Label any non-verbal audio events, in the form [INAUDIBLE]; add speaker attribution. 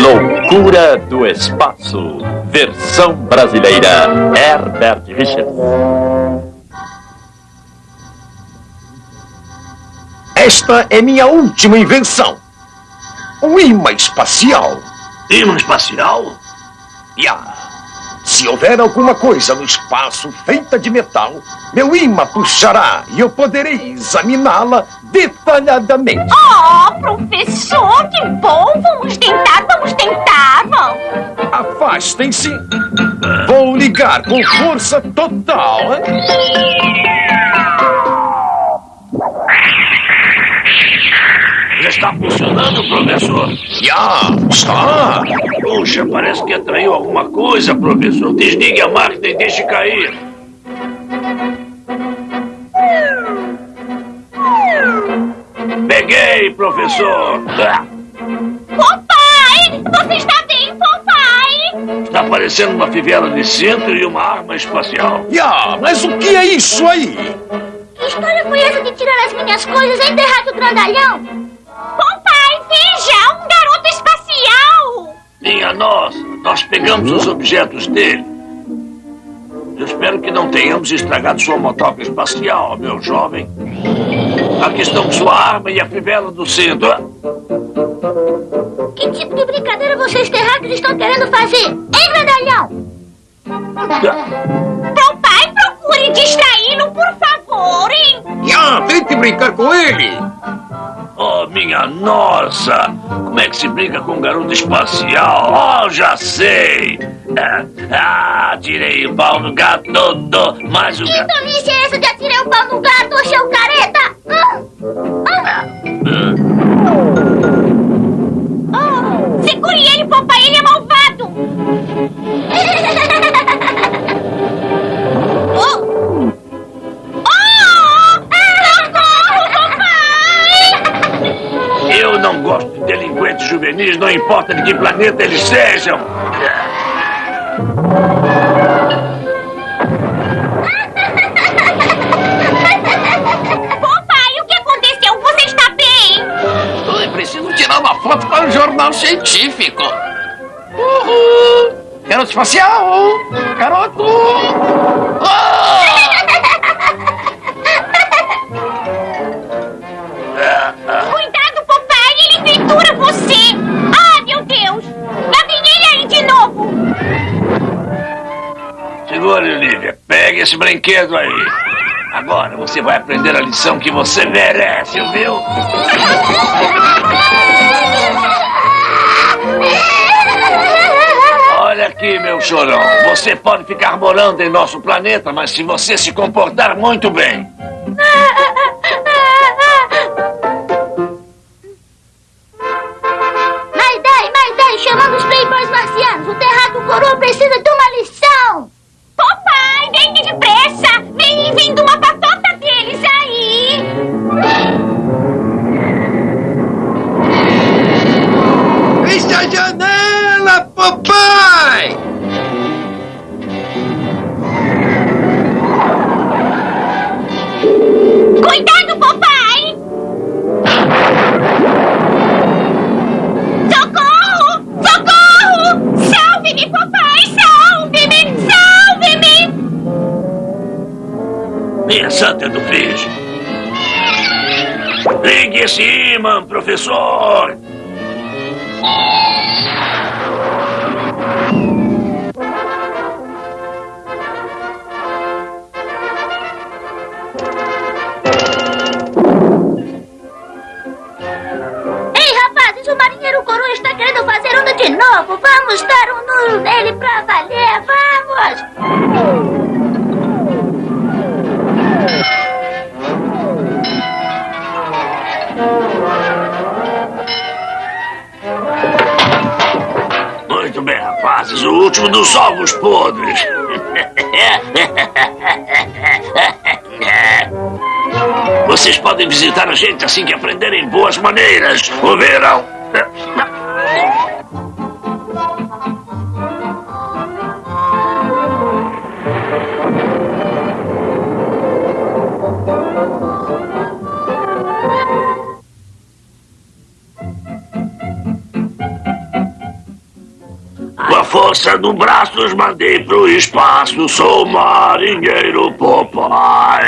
Speaker 1: Loucura do Espaço, versão brasileira, Herbert Richards.
Speaker 2: Esta é minha última invenção. Um imã espacial.
Speaker 3: Imã espacial?
Speaker 2: Yeah. Se houver alguma coisa no espaço feita de metal, meu imã puxará e eu poderei examiná-la detalhadamente.
Speaker 4: Oh, professor, que bom! Vamos tentar, vamos tentar, vamos!
Speaker 2: Afastem-se. Vou ligar com força total.
Speaker 3: Já está funcionando, professor?
Speaker 2: Já, está.
Speaker 3: Puxa, parece que atraiu alguma coisa, professor. Desligue a máquina e deixe cair. Peguei, professor.
Speaker 4: Papai! Você está bem, papai?
Speaker 3: Está parecendo uma fivela de centro e uma arma espacial.
Speaker 2: Já, mas o que é isso aí?
Speaker 4: Que história foi essa de tirar as minhas coisas e enterrar o grandalhão?
Speaker 3: Nós pegamos os objetos dele. Eu espero que não tenhamos estragado sua motoca espacial, meu jovem. Aqui estão sua arma e a fivela do centro.
Speaker 4: Que tipo de brincadeira vocês terráqueos estão querendo fazer, hein, grandalhão? Papai, procure distraí-lo, por favor, hein?
Speaker 2: Já, tente brincar com ele.
Speaker 3: Oh, minha nossa! Como é que se brinca com um garoto espacial? Oh, já sei! Ah, ah tirei o pau no gato, mas o gato...
Speaker 4: Que tolice é essa de atirei o pau no gato, seu careta? Ah,
Speaker 3: não importa de que planeta eles sejam.
Speaker 4: Papai, o que aconteceu? Você está bem?
Speaker 5: Eu preciso tirar uma foto para um jornal científico. Uhul! Garoto espacial! Garoto! Ah!
Speaker 3: Olivia. Pegue esse brinquedo aí. Agora você vai aprender a lição que você merece, viu? Olha aqui, meu chorão. Você pode ficar morando em nosso planeta, mas se você se comportar muito bem. [LAUGHS]
Speaker 4: papai! Cuidado, papai! Socorro! Socorro! Salve-me, papai! Salve-me! Salve-me!
Speaker 3: Minha santa do fiz. Ligue esse imã, professor.
Speaker 4: Coroa está querendo fazer onda de novo. Vamos dar um nulo nele pra valer. Vamos!
Speaker 3: Muito bem, rapazes. O último dos ovos podres. Vocês podem visitar a gente assim que aprenderem boas maneiras. Ouviram? Força do braço os mandei pro espaço. Sou marinheiro Popeye.